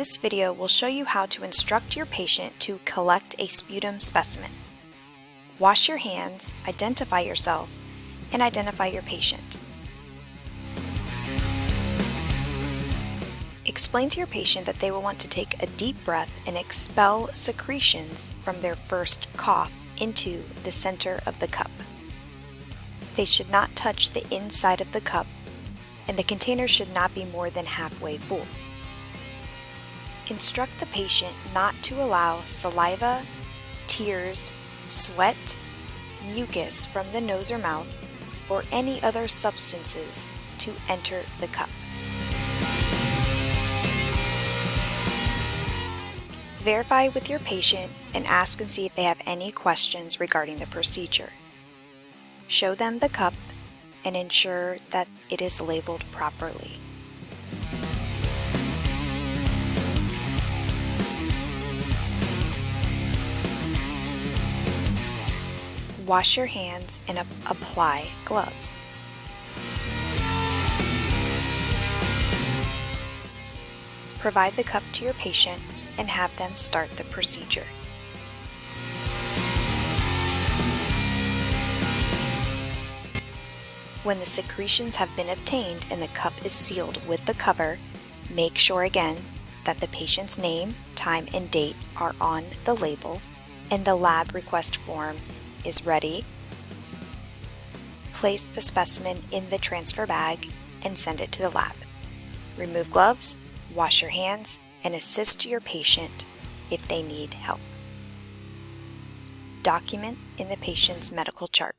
This video will show you how to instruct your patient to collect a sputum specimen. Wash your hands, identify yourself, and identify your patient. Explain to your patient that they will want to take a deep breath and expel secretions from their first cough into the center of the cup. They should not touch the inside of the cup, and the container should not be more than halfway full. Instruct the patient not to allow saliva, tears, sweat, mucus from the nose or mouth, or any other substances to enter the cup. Verify with your patient and ask and see if they have any questions regarding the procedure. Show them the cup and ensure that it is labeled properly. Wash your hands and apply gloves. Provide the cup to your patient and have them start the procedure. When the secretions have been obtained and the cup is sealed with the cover, make sure again that the patient's name, time, and date are on the label and the lab request form is ready. Place the specimen in the transfer bag and send it to the lab. Remove gloves, wash your hands, and assist your patient if they need help. Document in the patient's medical chart.